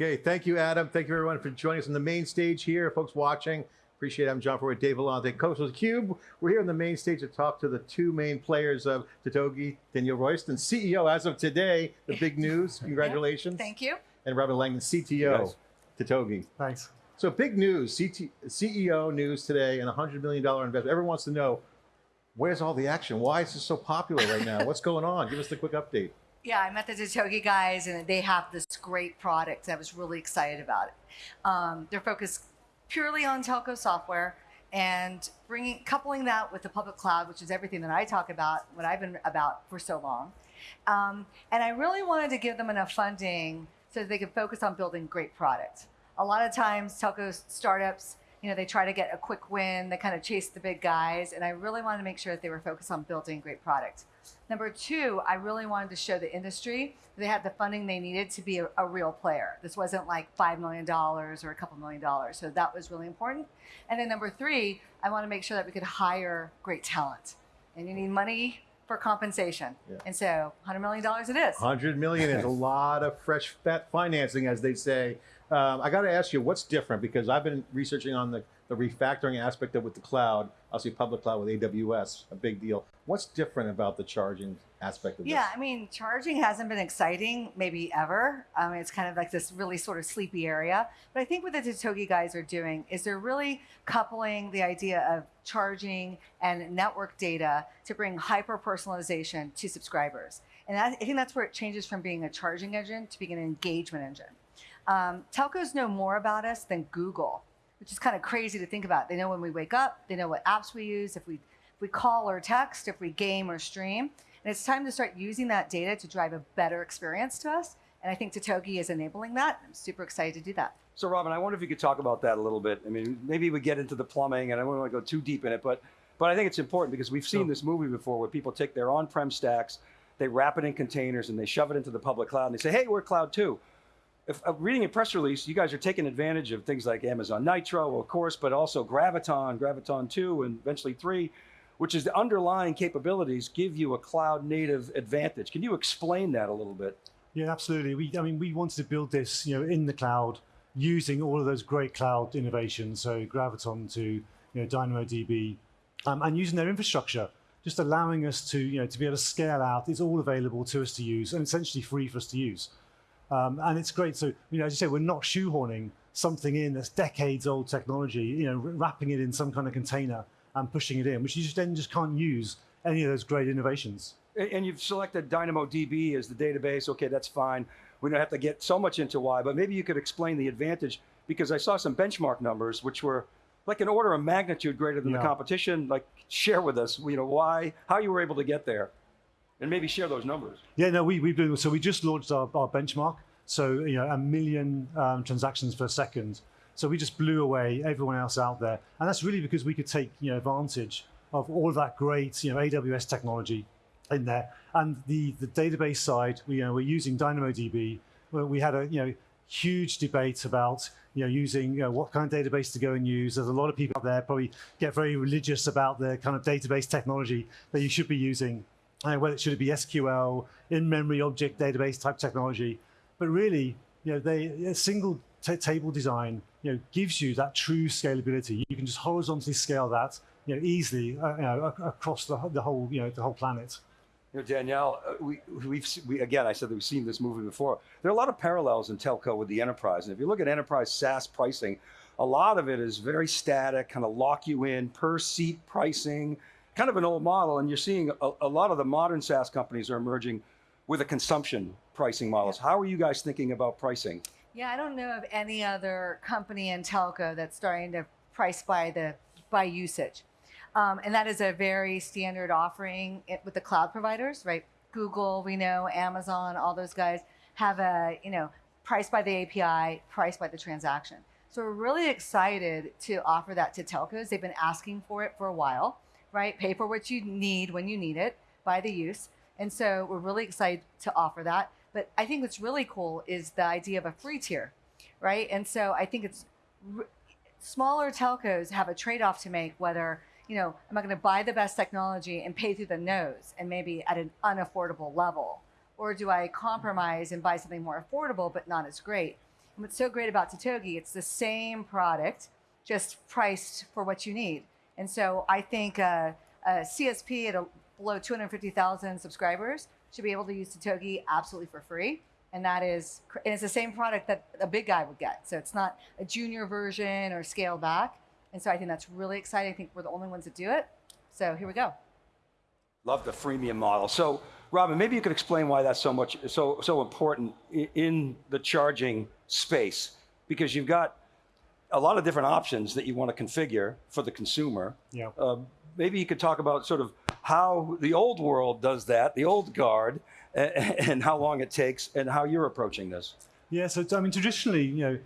Okay, thank you, Adam. Thank you, everyone, for joining us on the main stage here. Folks watching, appreciate it. I'm John Furrier, Dave Vellante, Coach of Cube. We're here on the main stage to talk to the two main players of Totogi, Danielle Royston, CEO as of today. The big news, congratulations. Thank you. And Robin Langdon, CTO, Yes. Totogi. Thanks. So big news, CT, CEO news today, and a $100 million investment. Everyone wants to know, where's all the action? Why is this so popular right now? What's going on? Give us the quick update. Yeah, I met the Totogi guys, and they have this great product. I was really excited about it. Um, they're focused purely on telco software and bringing coupling that with the public cloud, which is everything that I talk about, what I've been about for so long. Um, and I really wanted to give them enough funding so that they could focus on building great product. A lot of times, telco startups, you know, they try to get a quick win, they kind of chase the big guys, and I really wanted to make sure that they were focused on building great products. Number two, I really wanted to show the industry that they had the funding they needed to be a, a real player. This wasn't like $5 million or a couple million dollars. So that was really important. And then number three, I want to make sure that we could hire great talent. And you need money for compensation. Yeah. And so $100 million it is. 100 million is a lot of fresh fat financing, as they say. Um, I got to ask you, what's different? Because I've been researching on the, the refactoring aspect of with the cloud, obviously public cloud with AWS, a big deal. What's different about the charging aspect of Yeah, this? Yeah, I mean, charging hasn't been exciting, maybe ever. I mean, it's kind of like this really sort of sleepy area. But I think what the Totogi guys are doing is they're really coupling the idea of charging and network data to bring hyper personalization to subscribers. And that, I think that's where it changes from being a charging engine to being an engagement engine. Um, telcos know more about us than Google, which is kind of crazy to think about. They know when we wake up, they know what apps we use, if we, if we call or text, if we game or stream. And it's time to start using that data to drive a better experience to us. And I think Totogi is enabling that. I'm super excited to do that. So Robin, I wonder if you could talk about that a little bit. I mean, maybe we get into the plumbing and I don't want to go too deep in it, but but I think it's important because we've seen Sure. this movie before where people take their on-prem stacks, they wrap it in containers and they shove it into the public cloud and they say, hey, we're cloud too. If uh, reading a press release, you guys are taking advantage of things like Amazon Nitro, of course, but also Graviton, Graviton 2, and eventually 3, which is the underlying capabilities give you a cloud native advantage. Can you explain that a little bit? Yeah, absolutely. We, I mean, we wanted to build this, you know, in the cloud, using all of those great cloud innovations. So Graviton 2, you know, DynamoDB, um, and using their infrastructure, just allowing us to, you know, to be able to scale out. It's all available to us to use, and essentially free for us to use. Um, and it's great. So, you know, as you say, we're not shoehorning something in that's decades old technology, you know, wrapping it in some kind of container and pushing it in, which you just then just can't use any of those great innovations. And and you've selected DynamoDB as the database. Okay, that's fine. We don't have to get so much into why, but maybe you could explain the advantage because I saw some benchmark numbers which were like an order of magnitude greater than the competition. Like, share with us, you know, why, how you were able to get there, and maybe share those numbers. Yeah, no, we, we've been, so we just launched our, our benchmark. So, you know, a million um, transactions per second. So we just blew away everyone else out there. And that's really because we could take, you know, advantage of all of that great, you know, AWS technology in there. And the, the database side, we, you know, we're using DynamoDB. We had a, you know, huge debate about, you know, using, you know, what kind of database to go and use. There's a lot of people out there probably get very religious about the kind of database technology that you should be using uh, whether it should it be SQL, in-memory object database type technology, but really, you know, they a single ta table design, you know, gives you that true scalability. You can just horizontally scale that, you know, easily, uh, you know, ac- across the, the whole, you know, the whole planet. You know, Danielle, uh, we, we've, we, again, I said that we've seen this movie before. There are a lot of parallels in telco with the enterprise. And if you look at enterprise SaaS pricing, a lot of it is very static, kind of lock you in, per seat pricing, kind of an old model. And you're seeing a, a lot of the modern SaaS companies are emerging with a consumption pricing models. How are you guys thinking about pricing? Yeah, I don't know of any other company in telco that's starting to price by the by usage, um, and that is a very standard offering with the cloud providers, right? Google, we know, Amazon, all those guys have a you know price by the API, price by the transaction. So we're really excited to offer that to telcos. They've been asking for it for a while, right? Pay for what you need when you need it by the use. And so we're really excited to offer that. But I think what's really cool is the idea of a free tier, right? And so I think it's smaller telcos have a trade-off to make whether, you know, am I going to buy the best technology and pay through the nose and maybe at an unaffordable level? Or do I compromise and buy something more affordable but not as great? And what's so great about Totogi, it's the same product, just priced for what you need. And so I think uh, a CSP at a, below 250,000 subscribers should be able to use Totogi absolutely for free. And that is, and it's the same product that a big guy would get. So it's not a junior version or scaled back. And so I think that's really exciting. I think we're the only ones that do it. So here we go. Love the freemium model. So, Robin, maybe you could explain why that's so much so so important in the charging space because you've got a lot of different options that you want to configure for the consumer. Yeah. Uh, maybe you could talk about sort of how the old world does that, the old guard, a- and how long it takes, and how you're approaching this. Yeah, so I mean, traditionally, you know,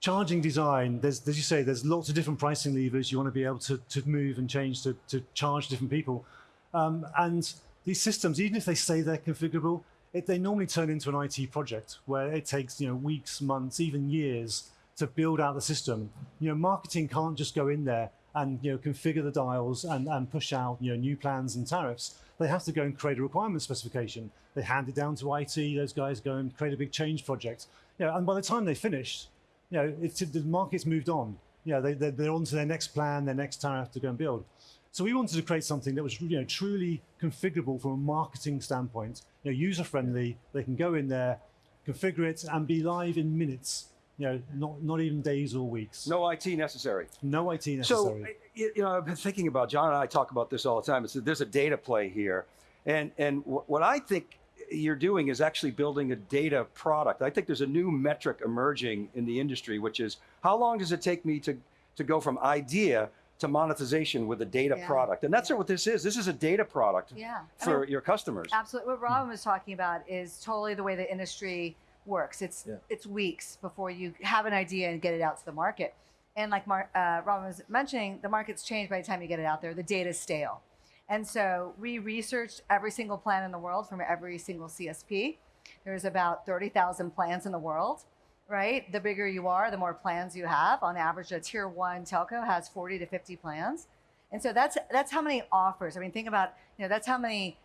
charging design, there's, as you say, there's lots of different pricing levers you want to be able to, to move and change to, to charge different people. Um, and these systems, even if they say they're configurable, it, they normally turn into an IT project where it takes, you know, weeks, months, even years to build out the system. You know, marketing can't just go in there and, you know, configure the dials and, and push out, you know, new plans and tariffs. They have to go and create a requirement specification. They hand it down to IT. Those guys go and create a big change project. You know, and by the time they finish, you know, the market's moved on. You know, they, they're, they're on to their next plan, their next tariff to go and build. So we wanted to create something that was, you know, truly configurable from a marketing standpoint. You know, user friendly. They can go in there, configure it, and be live in minutes. You know, not not even days or weeks. No IT necessary. No IT necessary. you you know, I've been thinking about John and I talk about this all the time. It's that there's a data play here, and and what I think you're doing is actually building a data product. I think there's a new metric emerging in the industry, which is how long does it take me to to go from idea to monetization with a data Yeah. product, and that's Yeah. what this is. This is a data product Yeah. I for mean, your customers. Absolutely. What Robin was talking about is totally the way the industry works. It's Yeah. it's weeks before you have an idea and get it out to the market. And like Mar- uh, Robin was mentioning, the market's changed by the time you get it out there. The data's stale. And so we researched every single plan in the world from every single CSP. There's about 30,000 plans in the world, right? The bigger you are, the more plans you have. On average, a tier one telco has 40 to 50 plans. And so that's that's how many offers. I mean, think about, you know, that's how many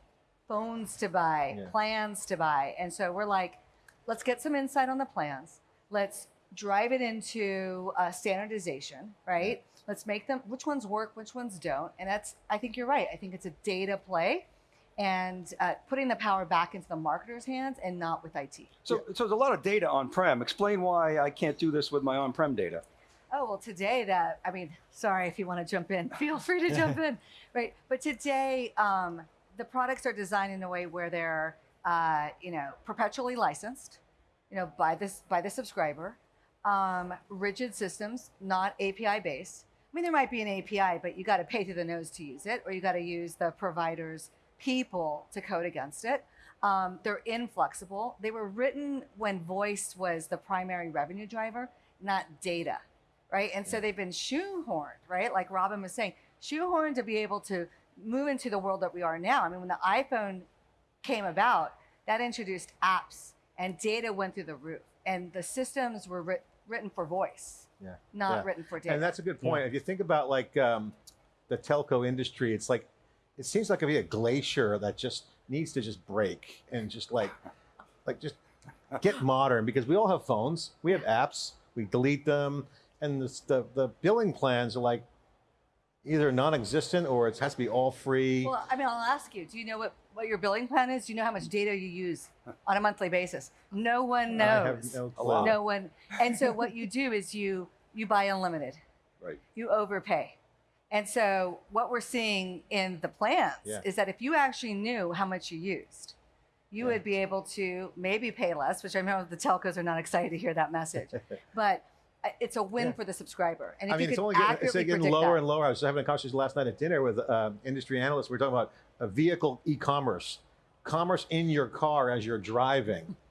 phones to buy, Yeah. plans to buy. And so we're like, let's get some insight on the plans. Let's drive it into uh, standardization, right? Let's make them which ones work, which ones don't. And that's, I think you're right. I think it's a data play and uh, putting the power back into the marketer's hands and not with IT. So, so there's a lot of data on-prem. Explain why I can't do this with my on-prem data. Oh, well, today that, I mean, sorry if you want to jump in, feel free to jump in, right? But today, um, the products are designed in a way where they're, uh, you know, perpetually licensed, you know, by this, by the subscriber, um, rigid systems, not API based. I mean, there might be an API, but you got to pay through the nose to use it, or you got to use the provider's people to code against it. Um, they're inflexible. They were written when voice was the primary revenue driver, not data, right? And so they've been shoehorned, right? Like Robin was saying, shoehorned to be able to move into the world that we are now. I mean, when the iPhone came about, that introduced apps and data went through the roof, and the systems were writ- written for voice, Yeah. not Yeah. written for data. And that's a good point. If you think about like um, the telco industry, it's like it seems like it'd be a glacier that just needs to just break and just like like just get modern because we all have phones, we have apps, we delete them, and this, the the billing plans are like either non-existent or it has to be all free. Well, I mean, I'll ask you. Do you know what, what your billing plan is? Do you know how much data you use on a monthly basis? No one I have knows. no clue. No one. And so what you do is you you buy unlimited. Right. You overpay. And so what we're seeing in the plans Yeah. is that if you actually knew how much you used, you Yeah. would be able to maybe pay less, which I know the telcos are not excited to hear that message. but it's a win Yeah. for the subscriber. And I mean, it's only getting, it's getting lower that, and lower. I was having a conversation last night at dinner with um, industry analysts. We are talking about a vehicle e-commerce, commerce in your car as you're driving.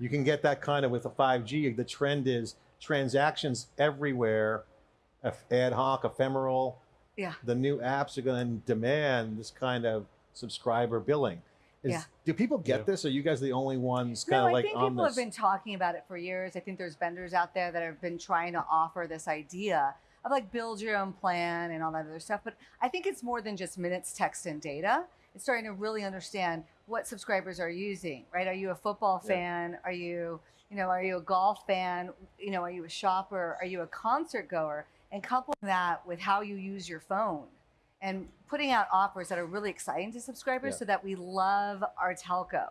You can get that kind of with a 5G. The trend is transactions everywhere, ad hoc, ephemeral. Yeah. The new apps are going to demand this kind of subscriber billing. Is, Yeah. Do people get Yeah. this? Are you guys the only ones kind No, of I think people this? have been talking about it for years. I think there's vendors out there that have been trying to offer this idea of like build your own plan and all that other stuff. But I think it's more than just minutes, text, and data. It's starting to really understand what subscribers are using, right? Are you a football Yeah. fan? Are you, you know, are you a golf fan? You know, are you a shopper? Are you a concert goer? And coupling that with how you use your phone and putting out offers that are really exciting to subscribers Yeah. so that we love our telco.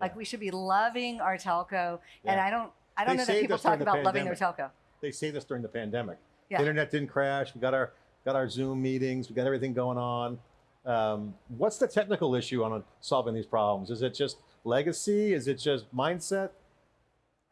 Like Yeah. we should be loving our telco. And I don't I don't They know that people us during talk the about loving their telco. They saved us during the pandemic. Yeah. The internet didn't crash. We got our got our Zoom meetings. We got everything going on. Um, what's the technical issue on solving these problems? Is it just legacy? Is it just mindset?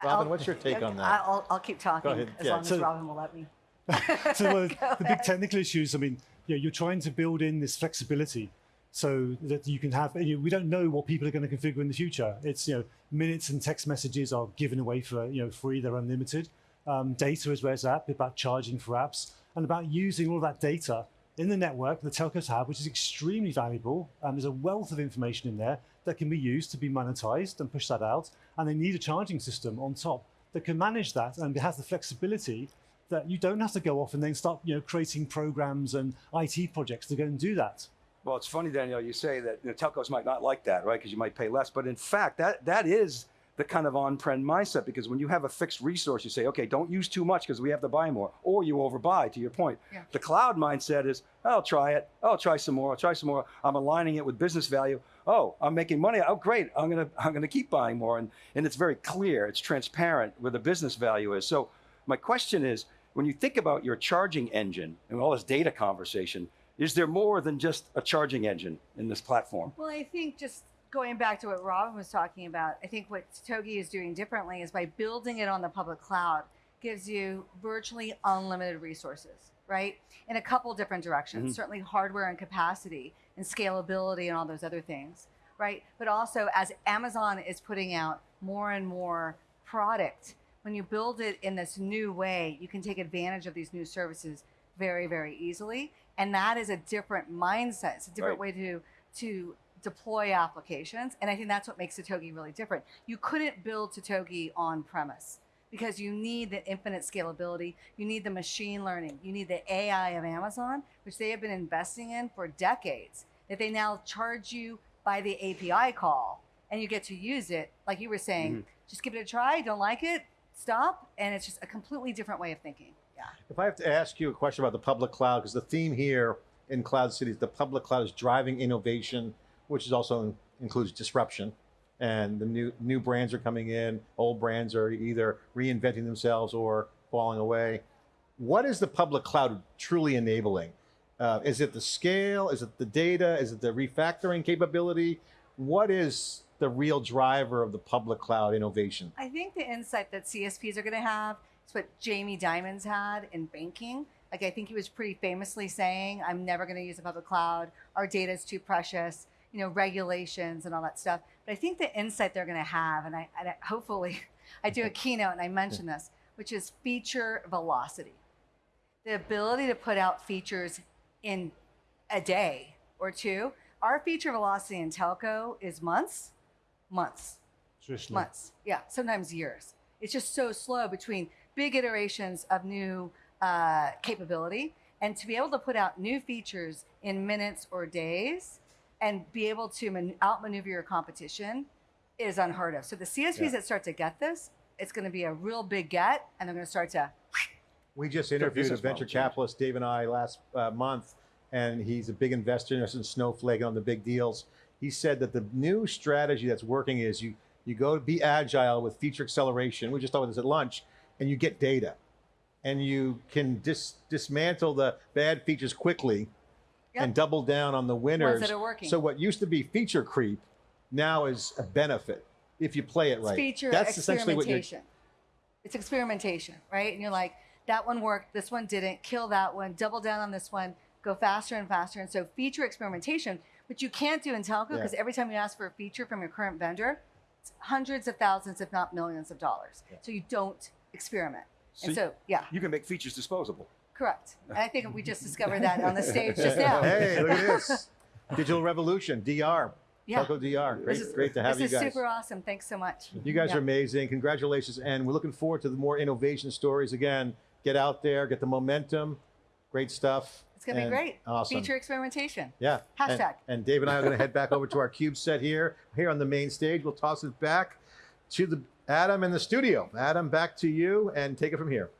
Robin, I'll- what's your take on that? I'll, I'll keep talking as Yeah. long as Robin will let me. so well, Go the big technical issues. I mean, you know, you're trying to build in this flexibility so that you can have. You know, we don't know what people are going to configure in the future. It's you know, minutes and text messages are given away for you know free. They're unlimited. Um, data is where it's at. About charging for apps and about using all that data in the network the telcos have, which is extremely valuable. And there's a wealth of information in there that can be used to be monetized and push that out. And they need a charging system on top that can manage that and has the flexibility that you don't have to go off and then start you know creating programs and IT projects to go and do that. Well, it's funny, Danielle, you say that you know, telcos might not like that, right? Because you might pay less. But in fact, that that is the kind of on-prem mindset because when you have a fixed resource, you say, okay, don't use too much because we have to buy more, or you overbuy. To your point, Yeah. the cloud mindset is, I'll try it, I'll try some more, I'll try some more. I'm aligning it with business value. Oh, I'm making money. Oh, great! I'm gonna I'm gonna keep buying more, and and it's very clear, it's transparent where the business value is. So my question is, when you think about your charging engine and all this data conversation, is there more than just a charging engine in this platform? Well, I think just going back to what Robin was talking about, I think what Togi is doing differently is by building it on the public cloud gives you virtually unlimited resources, right? In a couple different directions, Mhm. certainly hardware and capacity and scalability and all those other things, right? But also as Amazon is putting out more and more product, when you build it in this new way, you can take advantage of these new services very, very easily. And that is a different mindset. It's a different way to to deploy applications. And I think that's what makes Totogi really different. You couldn't build Totogi on premise because you need the infinite scalability, you need the machine learning, you need the AI of Amazon, which they have been investing in for decades, that they now charge you by the API call and you get to use it. Like you were saying, mm-hmm. just give it a try, don't like it, stop. And it's just a completely different way of thinking. Yeah. If I have to ask you a question about the public cloud, because the theme here in Cloud Cities, the public cloud is driving innovation, which is also includes disruption. And the new new brands are coming in, old brands are either reinventing themselves or falling away. What is the public cloud truly enabling? Uh, is it the scale? Is it the data? Is it the refactoring capability? What is the real driver of the public cloud innovation? I think the insight that CSPs are going to have is what Jamie Dimon's had in banking. Like I think he was pretty famously saying, "I'm never going to use the public cloud. Our data is too precious. You know, regulations and all that stuff." But I think the insight they're going to have, and I, and I hopefully, I do a keynote and I mention this, which is feature velocity, the ability to put out features in a day or two. Our feature velocity in telco is months, months Traditionally. months. Yeah, sometimes years. It's just so slow between big iterations of new uh, capability and to be able to put out new features in minutes or days and be able to man- outmaneuver your competition is unheard of. So the CSPs Yeah. that start to get this, it's going to be a real big get, and they're going to start to. We just interviewed a venture capitalist, Dave and I, last uh, month, and he's a big investor in us in Snowflake on the big deals. He said that the new strategy that's working is you you go to be agile with feature acceleration. We just talked about this at lunch, and you get data, and you can dis- dismantle the bad features quickly, Yep. and double down on the winners. Ones that are working. So what used to be feature creep, now is a benefit if you play it It's right. feature That's essentially what you're. experimentation. It's experimentation, right? And you're like, that one worked, this one didn't. Kill that one, double down on this one, go faster and faster. And so feature experimentation, which you can't do in telco Yeah. because every time you ask for a feature from your current vendor, it's hundreds of thousands, if not millions of dollars. Yeah. So you don't experiment. So and so, yeah, You can make features disposable. correct. And I think we just discovered that on the stage just now. Hey, look at this. Digital Revolution, DR. Yeah. Telco DR. Great, This is- great to have you guys. this is super awesome. Thanks so much. You guys Yeah. are amazing. Congratulations. And we're looking forward to the more innovation stories. Again, get out there, get the momentum, Great stuff. It's gonna And be great. Awesome. Feature experimentation. Yeah. And- Hashtag. And, Dave and I are going to head back over to our cube set here, here on the main stage. We'll toss it back to the Adam in the studio. Adam, back to you, and take it from here.